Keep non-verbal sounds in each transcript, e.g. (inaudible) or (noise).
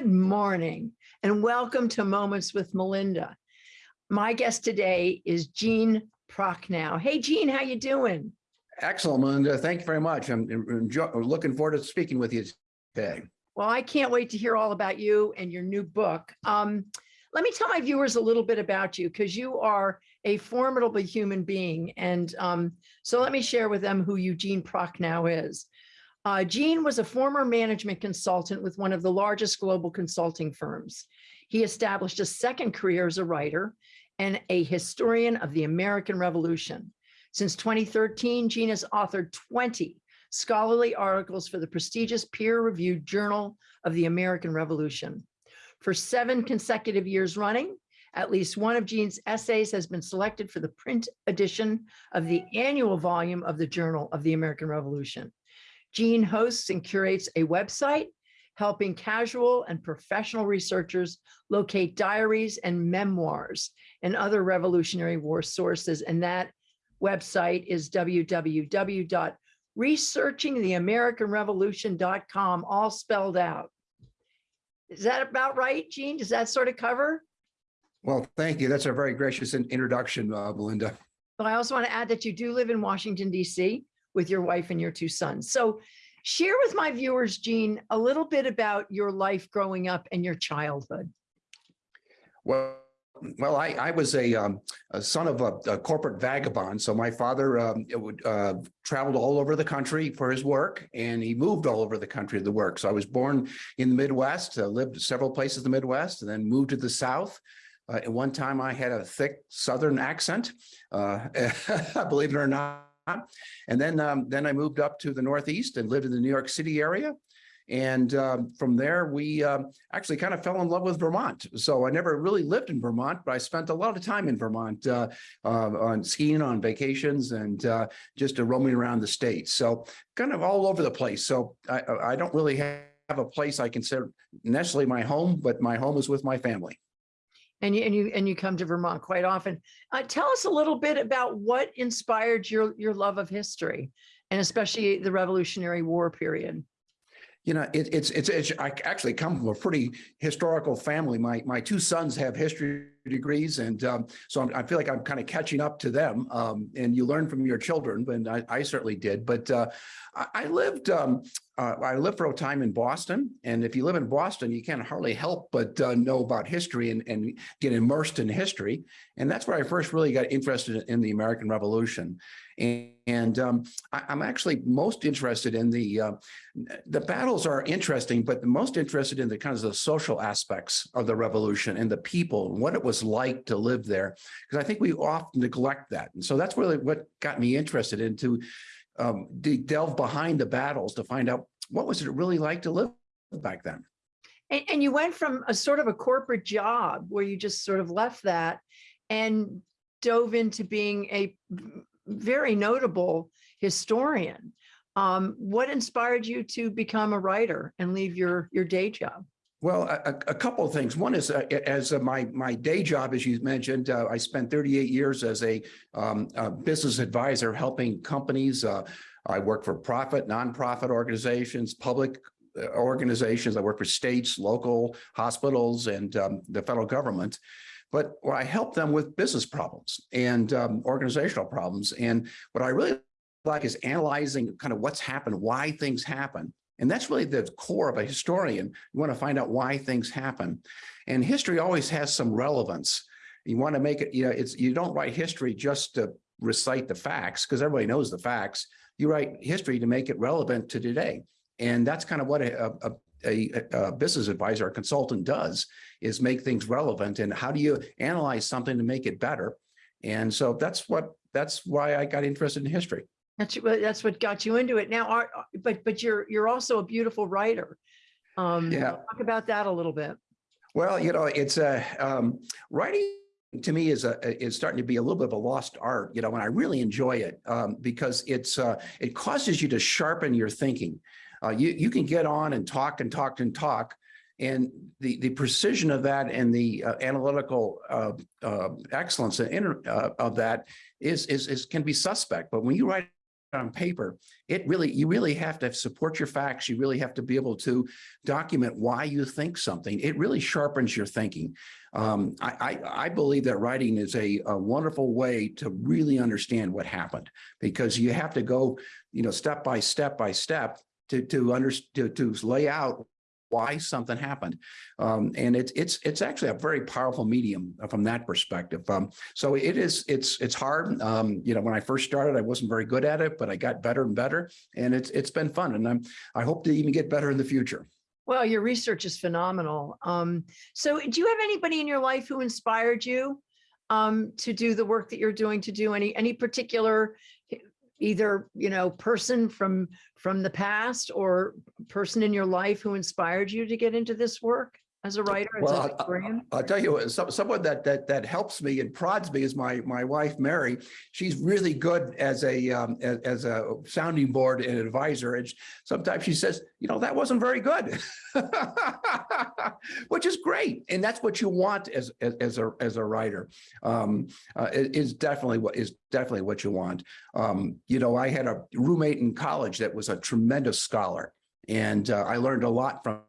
Good morning and welcome to Moments with Melinda. My guest today is Gene Procknow. Hey, Gene, how you doing? Excellent, Melinda. Thank you very much. I'm enjoy, looking forward to speaking with you today. Well, I can't wait to hear all about you and your new book. Um, let me tell my viewers a little bit about you because you are a formidable human being. And um, so let me share with them who Eugene Procknow is. Uh, Gene was a former management consultant with one of the largest global consulting firms. He established a second career as a writer and a historian of the American Revolution. Since 2013, Gene has authored 20 scholarly articles for the prestigious peer-reviewed Journal of the American Revolution. For seven consecutive years running, at least one of Gene's essays has been selected for the print edition of the annual volume of the Journal of the American Revolution. Gene hosts and curates a website helping casual and professional researchers locate diaries and memoirs and other Revolutionary War sources. And that website is www.researchingtheamericanrevolution.com, all spelled out. Is that about right, Gene? Does that sort of cover? Well, thank you. That's a very gracious introduction, uh, Melinda. But I also want to add that you do live in Washington, D.C with your wife and your two sons. So share with my viewers, Gene, a little bit about your life growing up and your childhood. Well, well, I, I was a, um, a son of a, a, corporate vagabond. So my father um, would, uh, traveled all over the country for his work, and he moved all over the country to the work. So I was born in the Midwest, uh, lived several places in the Midwest, and then moved to the South. Uh, at one time, I had a thick Southern accent, uh, (laughs) believe it or not. And then, um, then I moved up to the Northeast and lived in the New York City area. And um, from there, we um, actually kind of fell in love with Vermont. So I never really lived in Vermont, but I spent a lot of time in Vermont uh, uh, on skiing, on vacations, and uh, just roaming around the state. So kind of all over the place. So I, I don't really have a place I consider necessarily my home, but my home is with my family and you and you and you come to Vermont quite often. Uh, tell us a little bit about what inspired your your love of history, and especially the Revolutionary War period. You know, it, it's it's it's I actually come from a pretty historical family. My my two sons have history degrees, and um, so I'm, i feel like I'm kind of catching up to them. Um, and you learn from your children, and I, I certainly did. But uh, I, I, lived um, uh, I lived for a time in Boston, and if you live in Boston, you can't hardly help but uh, know about history and, and get immersed in history. And that's where I first really got interested in the American Revolution. And, um, I, am actually most interested in the uh, the battles are interesting, but the most interested in the kinds of the social aspects of the revolution and the people and what it was was like to live there, because I think we often neglect that. And so that's really what got me interested into um, delve behind the battles to find out what was it really like to live back then. And, and you went from a sort of a corporate job where you just sort of left that and dove into being a very notable historian. Um, what inspired you to become a writer and leave your, your day job? Well, a, a, couple of things. One is uh, as uh, my my day job, as you mentioned, uh, I spent 38 years as a, um, a business advisor helping companies. Uh, I work for profit, nonprofit organizations, public uh, organizations. I work for states, local hospitals, and um, the federal government. But I help them with business problems and um, organizational problems. And what I really like is analyzing kind of what's happened, why things happen, and that's really the core of a historian. You want to find out why things happen. And history always has some relevance. You want to make it, you know, it's you don't write history just to recite the facts because everybody knows the facts. You write history to make it relevant to today. And that's kind of what a, a, a, a, business advisor or consultant does is make things relevant and how do you analyze something to make it better and so that's what that's why i got interested in history that's what that's what got you into it. Now, are, but but you're you're also a beautiful writer. Um, yeah. Talk about that a little bit. Well, you know, it's a um, writing to me is a is starting to be a little bit of a lost art. You know, and I really enjoy it um, because it's uh, it causes you to sharpen your thinking. Uh, you you can get on and talk and talk and talk, and the the precision of that and the uh, analytical uh, uh, excellence uh, of that is, is is can be suspect. But when you write on paper, it really, you really have to support your facts. You really have to be able to document why you think something. It really sharpens your thinking. Um, I, I, I believe that writing is a, a wonderful way to really understand what happened because you have to go, you know, step by step by step to, to to, to lay out why something happened. Um, and it's, it's, it's actually a very powerful medium from that perspective. Um, so it is, it's, it's hard. Um, you know, when I first started, I wasn't very good at it, but I got better and better and it's, it's been fun. And I'm, I hope to even get better in the future. Well, your research is phenomenal. Um, so do you have anybody in your life who inspired you um, to do the work that you're doing, to do any, any particular either, you know, person from, from the past or person in your life who inspired you to get into this work as a writer, as Well, a I- historian? I'll tell you, some, someone that, that, that helps me and prods me is my, my wife, Mary. She's really good as a, um, as, as a sounding board and advisor. And sometimes she says, you know, that wasn't very good. (laughs) Which is great. And that's what you want as, as, as a, as a writer. Um, uh, is definitely what is definitely what you want. Um, you know, I had a roommate in college that was a tremendous scholar. And uh, I learned a lot from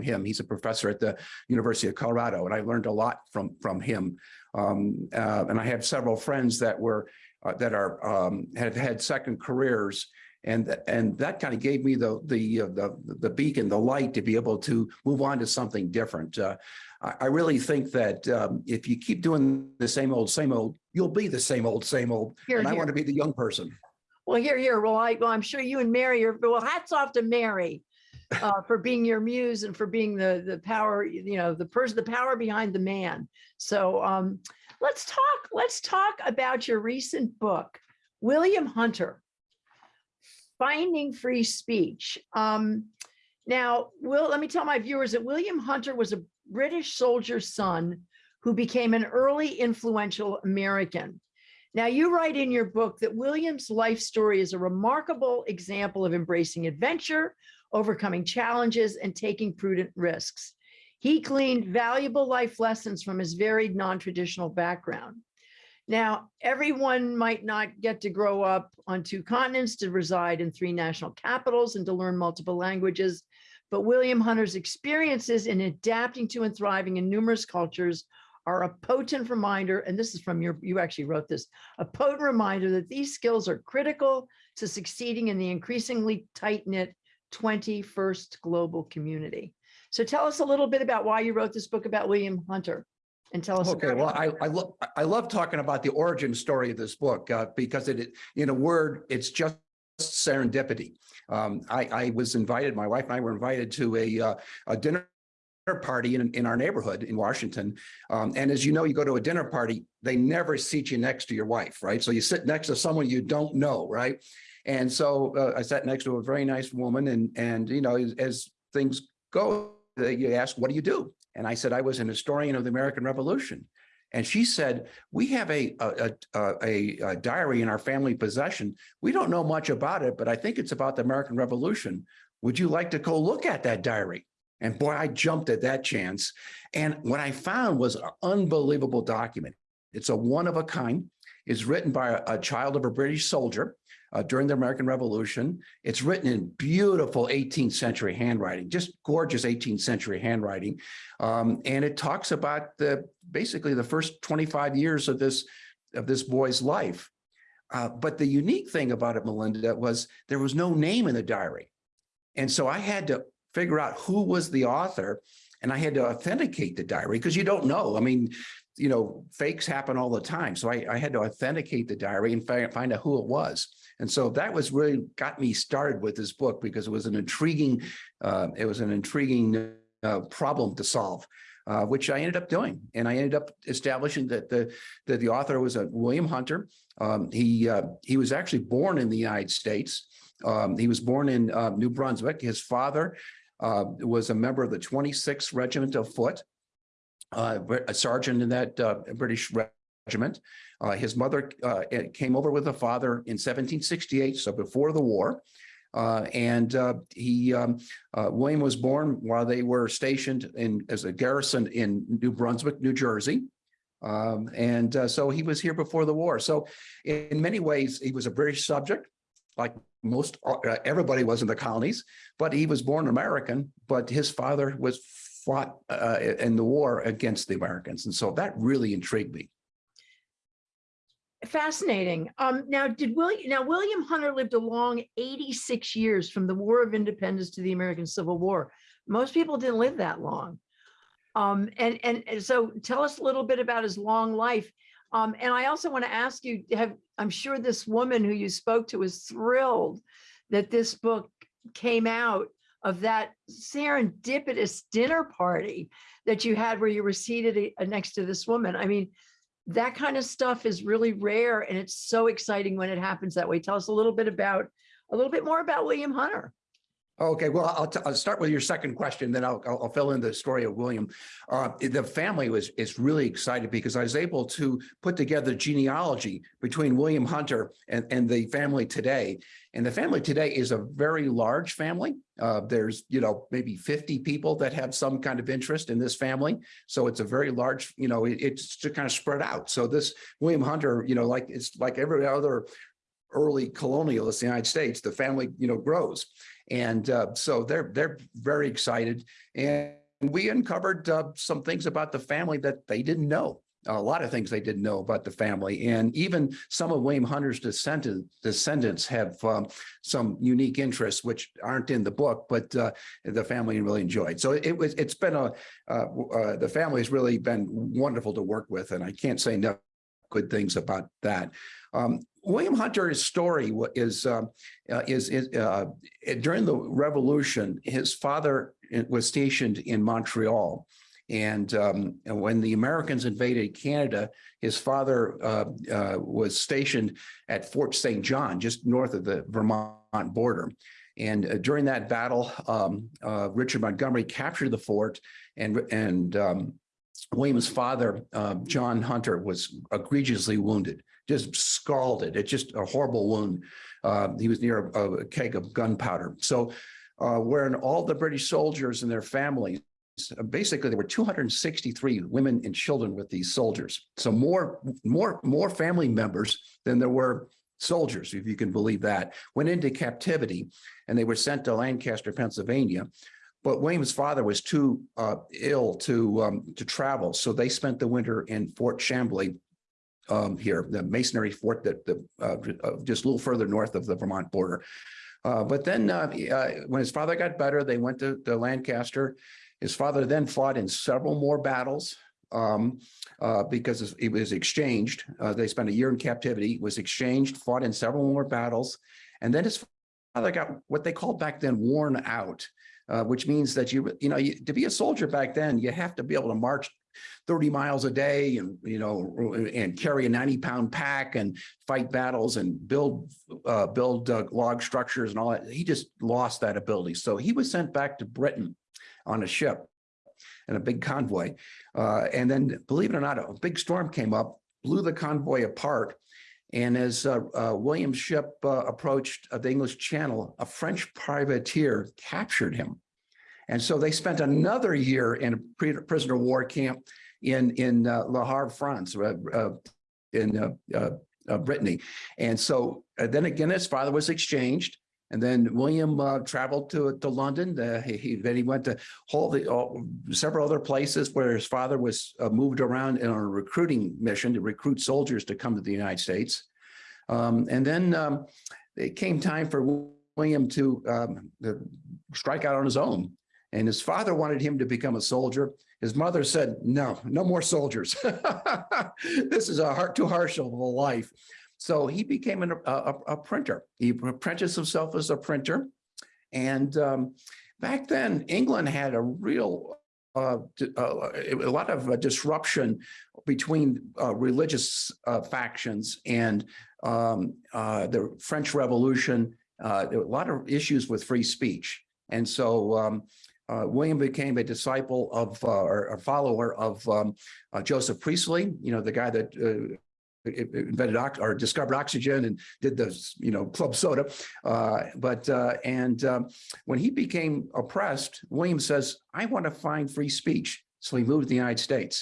him. He's a professor at the University of Colorado, and I learned a lot from from him. Um, uh, and I have several friends that were uh, that are um, have had second careers, and and that kind of gave me the the uh, the the beacon, the light to be able to move on to something different. Uh, I, I really think that um, if you keep doing the same old same old, you'll be the same old same old. Here, and I here. want to be the young person. Well, here, here, well, I, well, I'm sure you and Mary are, well, hats off to Mary uh, for being your muse and for being the, the power, you know, the person, the power behind the man. So um, let's talk, let's talk about your recent book, William Hunter, Finding Free Speech. Um, now, Will, let me tell my viewers that William Hunter was a British soldier's son who became an early influential American. Now, you write in your book that William's life story is a remarkable example of embracing adventure, overcoming challenges, and taking prudent risks. He gleaned valuable life lessons from his varied non-traditional background. Now, everyone might not get to grow up on two continents, to reside in three national capitals, and to learn multiple languages. But William Hunter's experiences in adapting to and thriving in numerous cultures are a potent reminder, and this is from your, you actually wrote this, a potent reminder that these skills are critical to succeeding in the increasingly tight-knit 21st global community. So tell us a little bit about why you wrote this book about William Hunter and tell us. Okay, well, it. I, I love, I love talking about the origin story of this book, uh, because it, in a word, it's just serendipity. Um, I, I was invited, my wife and I were invited to a, uh, a dinner party in, in our neighborhood in Washington. Um, and as you know, you go to a dinner party, they never seat you next to your wife, right? So you sit next to someone you don't know, right? And so uh, I sat next to a very nice woman and, and, you know, as, as things go, uh, you ask, what do you do? And I said, I was an historian of the American Revolution. And she said, we have a, a, a, a, a diary in our family possession. We don't know much about it, but I think it's about the American Revolution. Would you like to go look at that diary? And boy, I jumped at that chance. And what I found was an unbelievable document. It's a one of a kind. It's written by a, a child of a British soldier uh, during the American Revolution. It's written in beautiful 18th century handwriting, just gorgeous 18th century handwriting. Um, and it talks about the basically the first 25 years of this of this boy's life. Uh, but the unique thing about it, Melinda, was there was no name in the diary. And so I had to figure out who was the author and I had to authenticate the diary because you don't know. I mean, you know, fakes happen all the time. So I, I had to authenticate the diary and find, find out who it was. And so that was really got me started with this book because it was an intriguing, uh, it was an intriguing uh, problem to solve. Uh, which I ended up doing, and I ended up establishing that the that the author was a William Hunter. Um, he uh, he was actually born in the United States. Um, he was born in uh, New Brunswick. His father uh, was a member of the 26th Regiment of Foot, uh, a sergeant in that uh, British regiment. Uh, his mother uh, came over with a father in 1768, so before the war. Uh, and uh, he, um, uh, William was born while they were stationed in as a garrison in New Brunswick, New Jersey. Um, and uh, so he was here before the war. So in many ways, he was a British subject. like most, everybody was in the colonies, but he was born American, but his father was fought in the war against the Americans. And so that really intrigued me. Fascinating. Um, now, did William, now William Hunter lived a long 86 years from the War of Independence to the American Civil War. Most people didn't live that long. Um, and, and, so tell us a little bit about his long life. Um, and I also want to ask you, have, I'm sure this woman who you spoke to was thrilled that this book came out of that serendipitous dinner party that you had where you were seated uh, next to this woman. I mean, that kind of stuff is really rare and it's so exciting when it happens that way. Tell us a little bit about, a little bit more about William Hunter. Okay, well, I'll, I'll start with your second question, then I'll, I'll I'll fill in the story of William. Uh, the family was, is really excited because I was able to put together genealogy between William Hunter and, and the family today. And the family today is a very large family. Uh, there's, you know, maybe 50 people that have some kind of interest in this family. So it's a very large, you know, it- it's just kind of spread out. So this William Hunter, you know, like, it's like every other early colonialist in the United States, the family, you know, grows. And uh, so they're they're very excited. And we uncovered uh, some things about the family that they didn't know. A lot of things they didn't know about the family. And even some of William Hunter's descendant, descendants have um, some unique interests, which aren't in the book, but uh, the family really enjoyed. So it was, it's been a, uh, uh, the family has really been wonderful to work with. And I can't say enough good things about that. Um, William Hunter's story is um, uh, is is uh, during the Revolution. His father uh, was stationed in Montreal, and, um, and when the Americans invaded Canada, his father uh, uh, was stationed at Fort St. John, just north of the Vermont border. And uh, during that battle, um, Richard Montgomery captured the fort, and and um, William's father, uh, John Hunter, was egregiously wounded, just scalded. It's just a horrible wound. Uh, he was near a, a keg of gunpowder. So, uh, when all the British soldiers and their families, uh, basically there were 263 women and children with these soldiers. So more, more, more family members than there were soldiers, if you can believe that, went into captivity, and they were sent to Lancaster, Pennsylvania. But William's father was too uh, ill to um, to travel, so they spent the winter in Fort Chambly um, here, the masonry fort that the uh, uh, just a little further north of the Vermont border. Uh, but then uh, when his father got better, they went to, to Lancaster. His father then fought in several more battles um, uh, because he was exchanged. Uh, they spent a year in captivity, was exchanged, fought in several more battles, and then his father got what they called back then worn out uh, which means that you, you know, you, to be a soldier back then, you have to be able to march 30 miles a day and, you know, and carry a 90 pound pack and fight battles and build, uh, build uh, log structures and all that. He just lost that ability. So he was sent back to Britain on a ship and a big convoy. Uh, and then believe it or not, a big storm came up, blew the convoy apart. And as uh, uh, William's ship uh, approached uh, the English Channel, a French privateer captured him. And so they spent another year in a prisoner of war camp in, in uh, Le Havre, France, uh, uh, in uh, uh, uh, Brittany. And so then again, his father was exchanged. And then William uh, traveled to to London. Uh, he, he- then he went to whole the, all, several other places where his father was uh, moved around on a recruiting mission to recruit soldiers to come to the United States. Um, and then um, it came time for William to, um, to strike out on his own. And his father wanted him to become a soldier. His mother said, "No, no more soldiers. (laughs) this is a heart too harsh of a life." So he became an, a, a, printer. He apprenticed himself as a printer. And um, back then, England had a real, uh, uh, a lot of uh, disruption between uh, religious uh, factions and um, the French Revolution. There were a lot of issues with free speech. And so um, uh, William became a disciple of uh, or a follower of um, uh, Joseph Priestley, you know, the guy that uh, invented or discovered oxygen and did the you know club soda. Uh but uh and um when he became oppressed william says i want to find free speech. So he moved to the united states.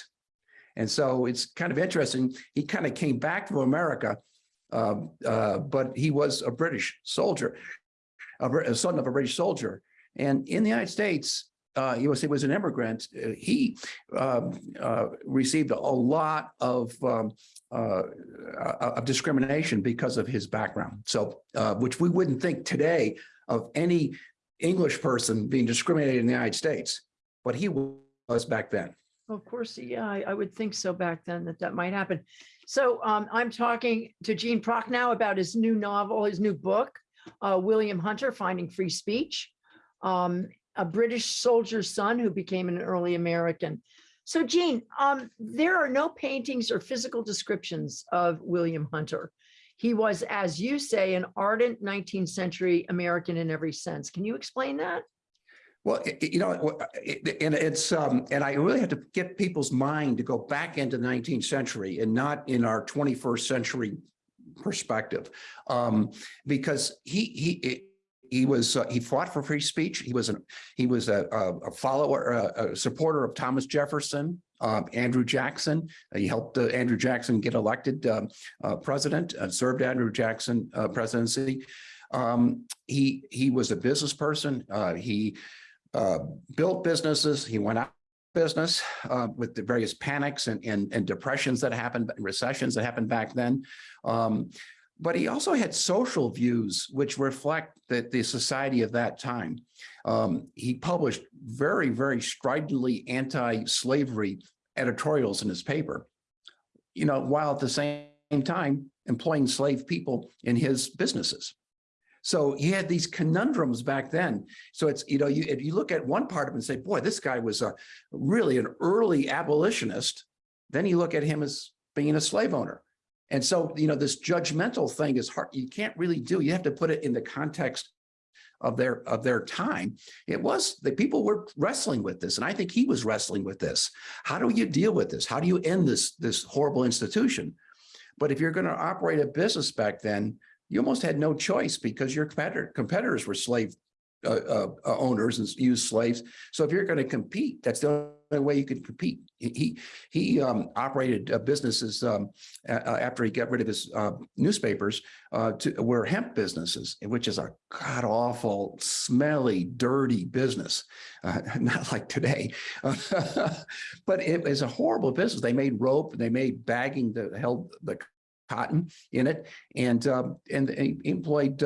And so it's kind of interesting he kind of came back to america Um, but he was a British soldier, a son of a British soldier. And in the United States, uh, he was, an immigrant. Uh, He um, uh, received a lot of um, uh, of discrimination because of his background. So, which we wouldn't think today of any English person being discriminated in the United States, but he was back then. Of course, yeah, I, I would think so back then that that might happen. So um, I'm talking to Gene Procknow about his new novel, his new book, uh, William Hunter, Finding Free Speech, um, a British soldier's son who became an early American. So Gene, um, there are no paintings or physical descriptions of William Hunter. He was, as you say, an ardent 19th century American in every sense. Can you explain that? Well, you know, and it's, um, and I really have to get people's mind to go back into the nineteenth century and not in our twenty-first century perspective. Um, because he, he, he was, uh, he fought for free speech. He was an, he was a, a follower, a, a supporter of Thomas Jefferson, um, Andrew Jackson. He helped uh, Andrew Jackson get elected, um, uh, president, uh, served Andrew Jackson, uh, presidency. Um, he, he was a business person. Uh, he, uh, built businesses. He went out of business uh, with the various panics and, and, and depressions that happened, recessions that happened back then. Um, but he also had social views which reflect that the society of that time. Um, he published very, very stridently anti-slavery editorials in his paper, you know, while at the same time employing slave people in his businesses. So he had these conundrums back then. So it's, you know, you, if you look at one part of him and say, boy, this guy was a really an early abolitionist, then you look at him as being a slave owner. And so, you know, this judgmental thing is hard. You can't really do, you have to put it in the context of their of their time. It was the people were wrestling with this. And I think he was wrestling with this. How do you deal with this? How do you end this, this horrible institution? But if you're going to operate a business back then, you almost had no choice because your competitor, competitors were slave uh, uh, uh, owners and used slaves. So if you're going to compete, that's the only way you can compete. He he, um, operated uh, businesses um, after he got rid of his uh, newspapers uh, to were hemp businesses, which is a god awful, smelly, dirty business. (laughs) Not like today, (laughs) but it was a horrible business. They made rope, they made bagging that held the cotton in it, and um, and employed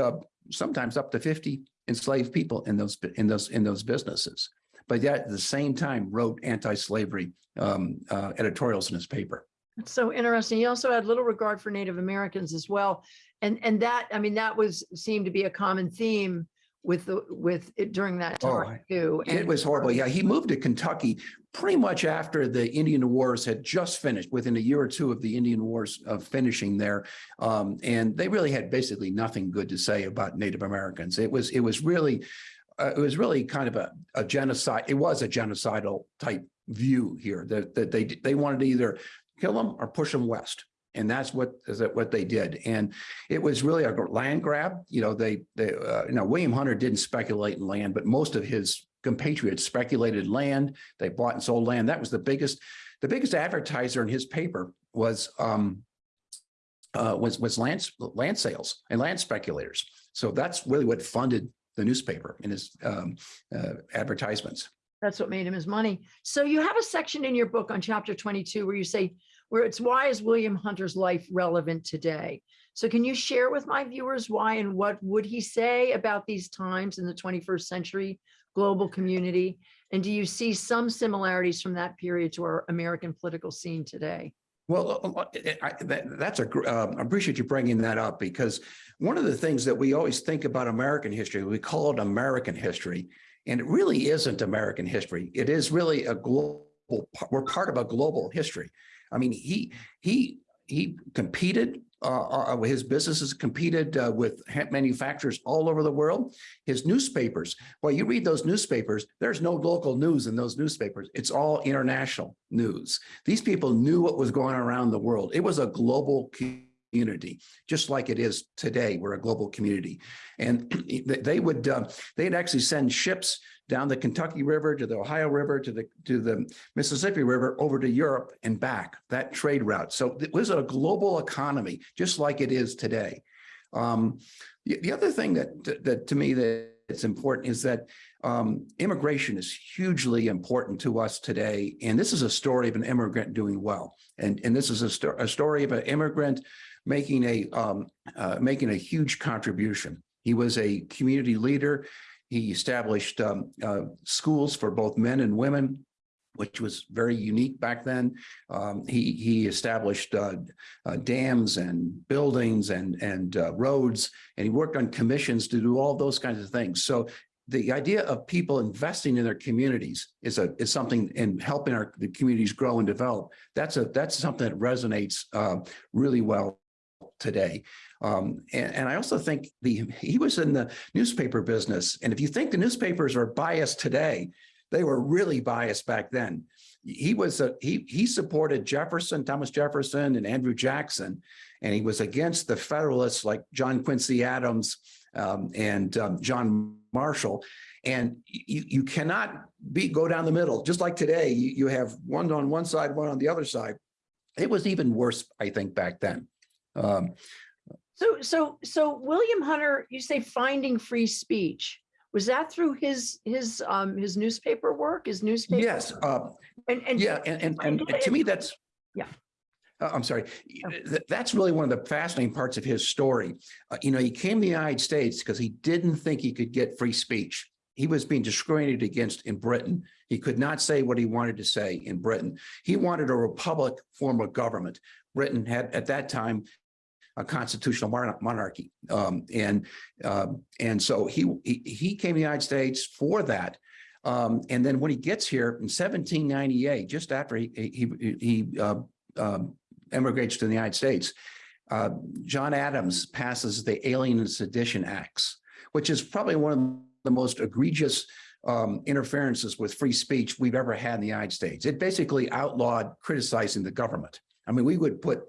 sometimes up to fifty enslaved people in those in those in those businesses. But yet at the same time wrote anti-slavery um, uh, editorials in his paper. So interesting. He also had little regard for Native Americans as well. And, and that, I mean, that was, seemed to be a common theme with the, with it during that Oh, time too. It was horrible. Yeah, he moved to Kentucky pretty much after the Indian Wars had just finished, within a year or two of the Indian Wars of finishing there. Um, and they really had basically nothing good to say about Native Americans. It was, it was really, uh, it was really kind of a, a genocide. It was a genocidal type view here that, that they, they wanted to either kill them or push them west. And that's what is that what they did. And it was really a land grab. You know, they, they, uh, you know, William Hunter didn't speculate in land, but most of his compatriots speculated land. They bought and sold land. That was the biggest, the biggest advertiser in his paper was, um, uh, was, was land, land sales and land speculators. So that's really what funded the newspaper in his, um, uh, advertisements. That's what made him his money. So you have a section in your book on chapter 22 where you say, where it's why is William Hunter's life relevant today? So can you share with my viewers why and what would he say about these times in the 21st century global community? And do you see some similarities from that period to our American political scene today? Well, uh, uh, I, that, that's a, um, I appreciate you bringing that up because one of the things that we always think about American history, we call it American history, and it really isn't American history. It is really a global, we're part of a global history. I mean, he, he, he competed, uh, uh, his businesses competed uh, with hemp manufacturers all over the world. His newspapers, well, you read those newspapers, there's no local news in those newspapers. It's all international news. These people knew what was going on around the world. It was a global community, just like it is today. We're a global community. And (clears throat) they- would, uh, they'd actually send ships down the Kentucky River to the Ohio River to the, to the Mississippi River over to Europe and back, that trade route. So it was a global economy, just like it is today. Um, the, the other thing that, that to me that it's important is that um, immigration is hugely important to us today. And this is a story of an immigrant doing well. And, and this is a, sto- a story of an immigrant making a, um, uh, making a huge contribution. He was a community leader. He established um, uh, schools for both men and women, which was very unique back then. Um, he, he established uh, uh, dams and buildings and, and uh, roads, and he worked on commissions to do all those kinds of things. So the idea of people investing in their communities is a, is something in helping our, the communities grow and develop. That's a, that's something that resonates uh, really well today. Um, and, and I also think the, he was in the newspaper business. And if you think the newspapers are biased today, they were really biased back then. He was, a, he, he supported Jefferson, Thomas Jefferson and Andrew Jackson, and he was against the Federalists like John Quincy Adams um, and um, John Marshall. And you, you cannot be, go down the middle, just like today, you, you have one on one side, one on the other side. It was even worse, I think, back then. Um, So, so, so William Hunter, you say finding free speech. Was that through his, his, um, his newspaper work, his newspaper? yes, uh, And, and. Yeah, and, and, and and to me, that's. Yeah. Uh, I'm sorry. Oh. That's really one of the fascinating parts of his story. Uh, you know, he came to the United States because he didn't think he could get free speech. He was being discriminated against in Britain. He could not say what he wanted to say in Britain. He wanted a republic form of government. Britain had, at that time, a constitutional monarchy. Um, and, um, and so he, he, he came to the United States for that. Um, and then when he gets here in 1798, just after he, he, he, uh, um, emigrates to the United States, uh, John Adams passes the Alien and Sedition Acts, which is probably one of the most egregious um, interferences with free speech we've ever had in the United States. It basically outlawed criticizing the government. I mean, we would put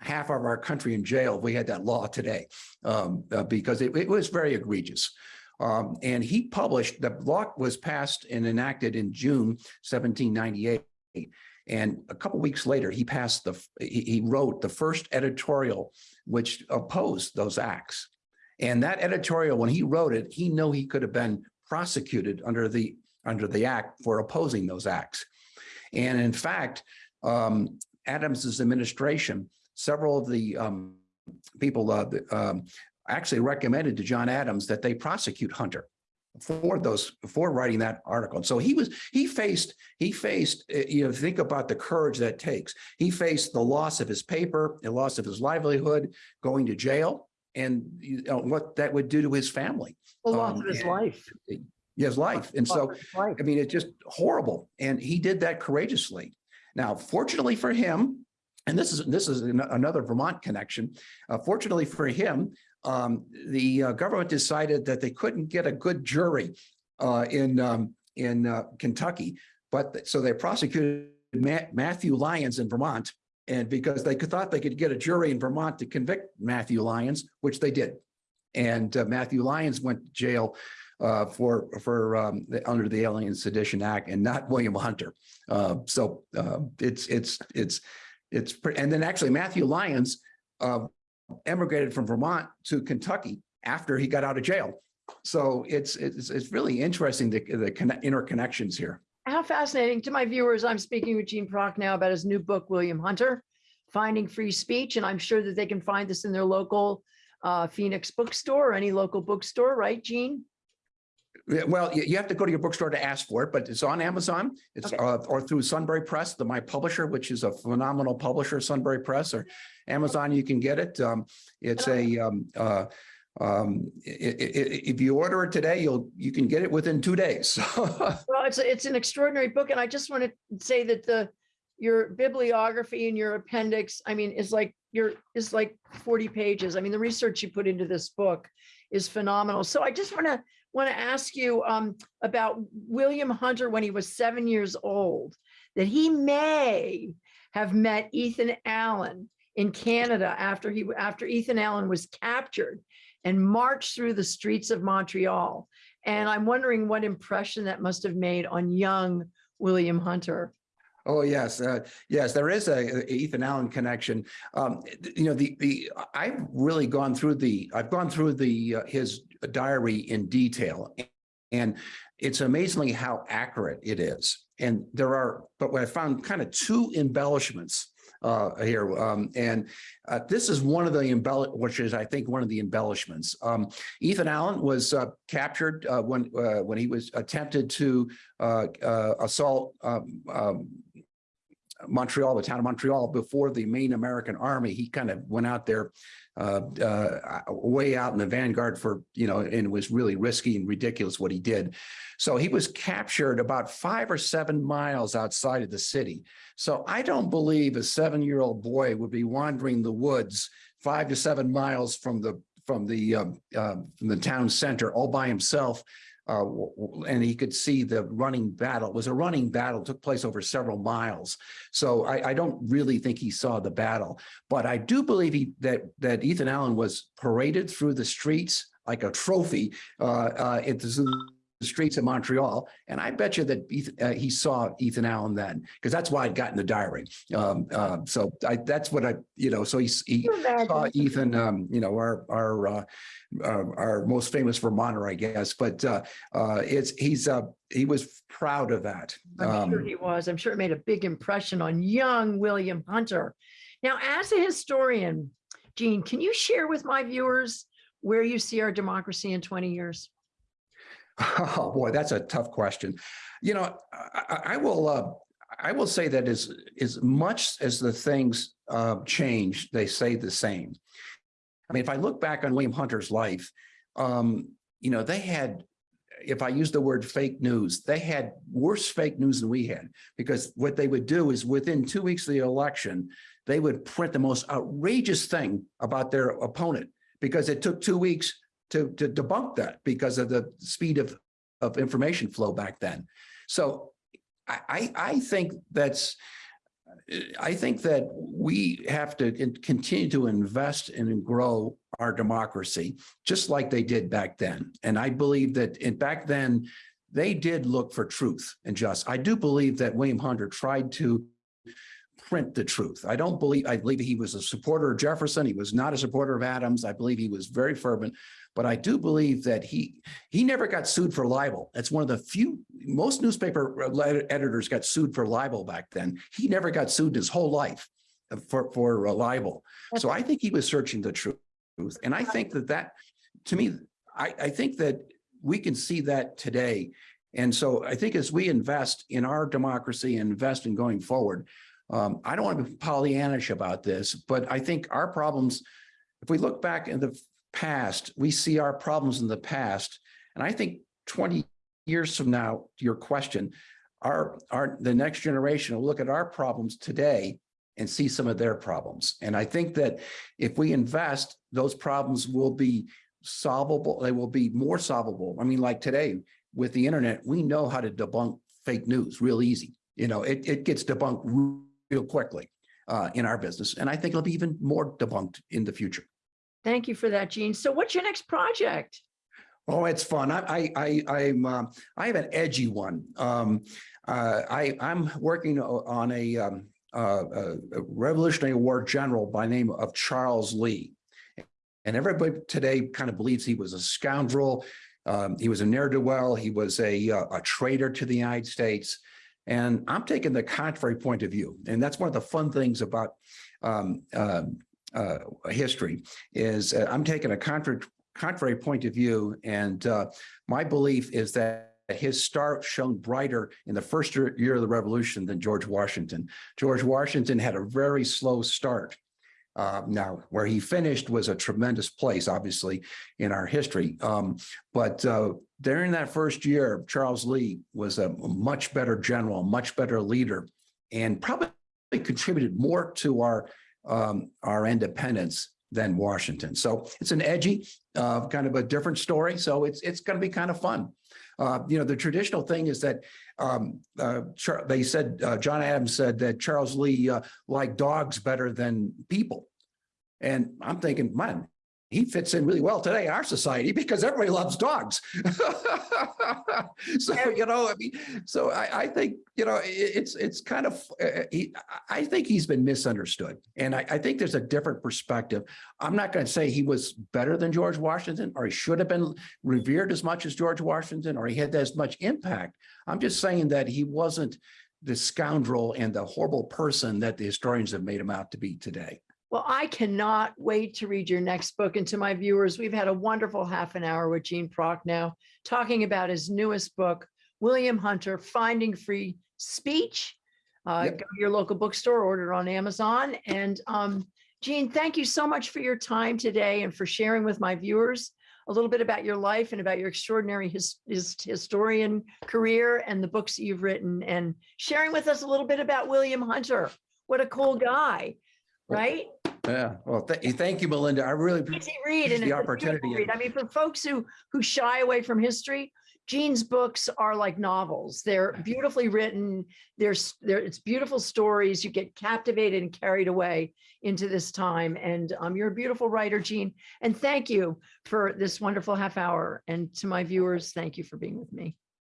half of our country in jail if we had that law today, um, uh, because it, it was very egregious. Um, and he published, the law was passed and enacted in June 1798. And a couple weeks later, he passed the, he, he wrote the first editorial which opposed those acts. And that editorial, when he wrote it, he knew he could have been prosecuted under the, under the act for opposing those acts. And in fact, um, Adams's administration, several of the um, people uh, the, um, actually recommended to John Adams that they prosecute Hunter for those for writing that article. And so he was he faced he faced uh, you know think about the courage that takes. He faced the loss of his paper, the loss of his livelihood, going to jail, and you know, what that would do to his family, The loss um, of his and- life. his life. And so Loss of his life. I mean, it's just horrible. And he did that courageously. Now, fortunately for him, and this is this is an- another Vermont connection. Uh, fortunately for him, um, the uh, government decided that they couldn't get a good jury uh, in um, in uh, Kentucky, but th- so they prosecuted Ma- Matthew Lyons in Vermont, and because they thought they could get a jury in Vermont to convict Matthew Lyons, which they did, and uh, Matthew Lyons went to jail uh, for, for, um, the, under the Alien Sedition Act and not William Hunter. So, uh, it's, it's, it's, it's, and then actually Matthew Lyons, uh, emigrated from Vermont to Kentucky after he got out of jail. So it's, it's, it's really interesting, the, the interconnections here. How fascinating. To my viewers, I'm speaking with Gene Procknow about his new book, William Hunter, Finding Free Speech. And I'm sure that they can find this in their local uh, Phoenix bookstore or any local bookstore, right, Gene? Well, you, you have to go to your bookstore to ask for it, but it's on Amazon. It's, Okay. uh, or through Sunbury Press, the my publisher, which is a phenomenal publisher, Sunbury Press or Amazon, you can get it. Um, it's a, um, uh, um, if you order it today, you'll, you can get it within two days. (laughs) Well, it's, it's an extraordinary book. And I just want to say that the, your bibliography and your appendix, I mean, is like, your is like 40 pages. I mean, the research you put into this book is phenomenal. So I just want to, want to ask you um, about William Hunter when he was seven years old, that he may have met Ethan Allen in Canada after he, after Ethan Allen was captured and marched through the streets of Montreal. And I'm wondering what impression that must have made on young William Hunter. Oh, yes, uh, yes, there is a a Ethan Allen connection. Um, you know, the, the, I've really gone through the, I've gone through the, uh, his diary in detail. And it's amazingly how accurate it is. And there are, but what I found kind of two embellishments uh, here. Um, and uh, this is one of the embell, which is, I think, one of the embellishments. Um, Ethan Allen was uh, captured uh, when uh, when he was attempted to uh, assault um, um, Montreal, the town of Montreal, before the main American army. He kind of went out there uh, uh, way out in the vanguard for, you know, and it was really risky and ridiculous what he did. So he was captured about five or seven miles outside of the city. So I don't believe a seven-year-old boy would be wandering the woods five to seven miles from the from the um, uh, from the town center all by himself uh, and he could see the running battle. It was a running battle, took place over several miles. So I, I don't really think he saw the battle, but I do believe he, that that Ethan Allen was paraded through the streets like a trophy uh, uh, streets of Montreal. And I bet you that Ethan, uh, he saw Ethan Allen then, because that's why I got in the diary. Um, uh, so I, that's what I, you know, so he's, he, imagine? saw Ethan, um, you know, our, our, uh, uh, our most famous Vermonter, I guess, but, uh, uh, it's, he's, uh, he was proud of that. I'm sure Um, he was. I'm sure it made a big impression on young William Hunter. Now, as a historian, Gene, can you share with my viewers where you see our democracy in 20 years? Oh, boy, that's a tough question. You know, I, I- will, uh, I will say that as, as much as the things, uh, change, they say the same. I mean, if I look back on William Hunter's life, um, you know, they had, if I use the word fake news, they had worse fake news than we had. Because what they would do is within two weeks of the election, they would print the most outrageous thing about their opponent because it took two weeks to, to debunk that because of the speed of, of information flow back then. So I, I, think that's, I think that we have to continue to invest and grow our democracy, just like they did back then. And I believe that in back then, they did look for truth and just. I do believe that William Hunter tried to print the truth. I don't believe, I believe he was a supporter of Jefferson. He was not a supporter of Adams. I believe he was very fervent. But I do believe that he, he never got sued for libel. That's one of the few, most newspaper uh, editors got sued for libel back then. He never got sued his whole life uh, for, for uh, libel. So I think he was searching the truth. And I think that that, to me, I, I think that we can see that today. And so I think as we invest in our democracy and invest in going forward, um, I don't want to be Pollyannish about this, but I think our problems, if we look back in the past, we see our problems in the past. And I think 20 years from now, your question, our, our, the next generation will look at our problems today and see some of their problems. And I think that if we invest, those problems will be solvable. They will be more solvable. I mean, like today with the internet, we know how to debunk fake news real easy. You know, it, it gets debunked real quickly uh, in our business. And I think it'll be even more debunked in the future. Thank you for that, Gene. So what's your next project? Oh, it's fun. I, I, I, I'm, uh, I have an edgy one. Um, uh, I, I'm working on a, um, uh, a a Revolutionary War general by name of Charles Lee. And everybody today kind of believes he was a scoundrel. Um, he was a ne'er-do-well. He was a, uh, a traitor to the United States. And I'm taking the contrary point of view. And that's one of the fun things about um, um, uh, history is uh, I'm taking a contrary contrary point of view. And uh, my belief is that his star shone brighter in the first year year of the revolution than George Washington. George Washington had a very slow start. Uh, now, where he finished was a tremendous place, obviously, in our history. Um, but uh, during that first year, Charles Lee was a much better general, much better leader, and probably contributed more to our um, our independence than Washington. So it's an edgy, uh, kind of a different story. So it's, it's going to be kind of fun. Uh, you know, the traditional thing is that um, uh, they said, uh, John Adams said that Charles Lee uh, liked dogs better than people. And I'm thinking, man, he fits in really well today in our society because everybody loves dogs. (laughs) so you know, I mean, so I, I think you know it's it's kind of uh, he, I think he's been misunderstood, and I, I think there's a different perspective. I'm not going to say he was better than George Washington, or he should have been revered as much as George Washington, or he had as much impact. I'm just saying that he wasn't the scoundrel and the horrible person that the historians have made him out to be today. Well, I cannot wait to read your next book. And to my viewers, we've had a wonderful half an hour with Gene Procknow, talking about his newest book, William Hunter, Finding Free Speech. Uh, Yep. Go to your local bookstore, order it on Amazon. And um, Gene, thank you so much for your time today and for sharing with my viewers a little bit about your life and about your extraordinary his, his historian career and the books that you've written and sharing with us a little bit about William Hunter. What a cool guy, right? Yeah, well, th- thank you, Melinda. I really easy read and the it's a beautiful opportunity. read. I mean, for folks who who shy away from history, Gene's books are like novels. They're (laughs) beautifully written. There's there it's beautiful stories. You get captivated and carried away into this time. And um, you're a beautiful writer, Gene. And thank you for this wonderful half hour. And to my viewers, thank you for being with me.